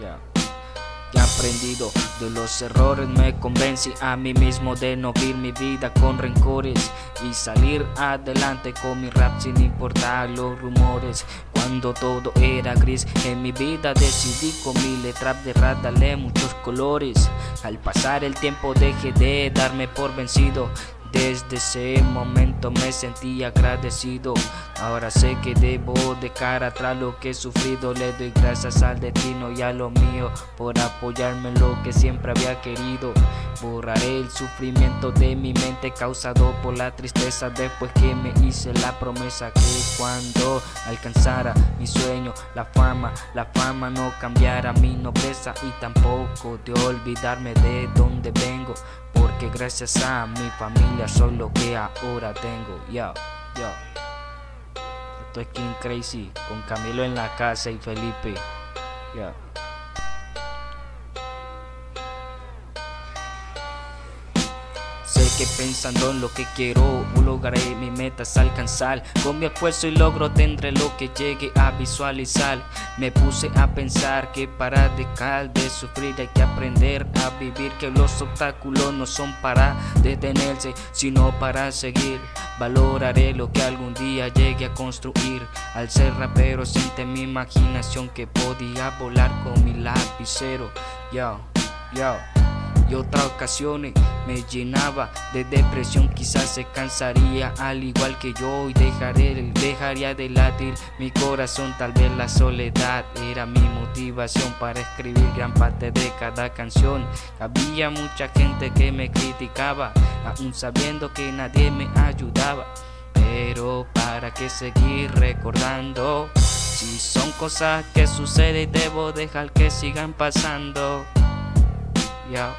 Ya he aprendido de los errores, me convencí a mí mismo de no vivir mi vida con rencores y salir adelante con mi rap sin importar los rumores. Cuando todo era gris en mi vida decidí con mi letra de rap darle muchos colores. Al pasar el tiempo dejé de darme por vencido desde ese momento me sentí agradecido Ahora sé que debo de cara atrás lo que he sufrido Le doy gracias al destino y a lo mío Por apoyarme en lo que siempre había querido Borraré el sufrimiento de mi mente causado por la tristeza Después que me hice la promesa que cuando alcanzara mi sueño La fama, la fama no cambiará mi nobleza Y tampoco de olvidarme de donde vengo que gracias a mi familia soy lo que ahora tengo. Yo, yo. Esto es King Crazy con Camilo en la casa y Felipe. Yo. Sé que pensando en lo que quiero lograré mis metas alcanzar. Con mi esfuerzo y logro tendré lo que llegue a visualizar Me puse a pensar que para dejar de sufrir hay que aprender a vivir Que los obstáculos no son para detenerse sino para seguir. Valoraré lo que algún día llegue a construir Al ser rapero siente mi imaginación que podía volar con mi lapicero. Yo, yo y otras ocasiones me llenaba de depresión. Quizás se cansaría al igual que yo y dejaré, dejaría de latir mi corazón. Tal vez la soledad era mi motivación para escribir gran parte de cada canción. Había mucha gente que me criticaba aún sabiendo que nadie me ayudaba. Pero para qué seguir recordando Si son cosas que suceden debo dejar que sigan pasando. Ya